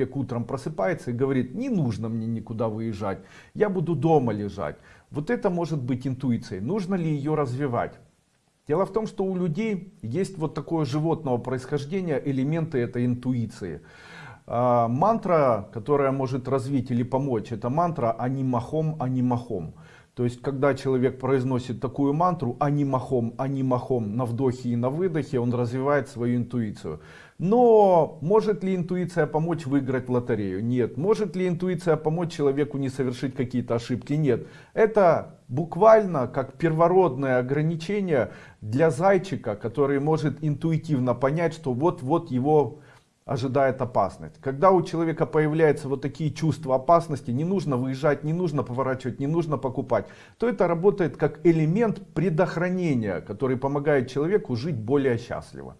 человек утром просыпается и говорит, не нужно мне никуда выезжать, я буду дома лежать. Вот это может быть интуицией. Нужно ли ее развивать? Дело в том, что у людей есть вот такое животного происхождения, элементы этой интуиции. А, мантра, которая может развить или помочь, это мантра анимахом, анимахом. То есть, когда человек произносит такую мантру анимахом, анимахом на вдохе и на выдохе, он развивает свою интуицию. Но может ли интуиция помочь выиграть лотерею? Нет. Может ли интуиция помочь человеку не совершить какие-то ошибки? Нет. Это буквально как первородное ограничение для зайчика, который может интуитивно понять, что вот-вот его ожидает опасность. Когда у человека появляются вот такие чувства опасности, не нужно выезжать, не нужно поворачивать, не нужно покупать, то это работает как элемент предохранения, который помогает человеку жить более счастливо.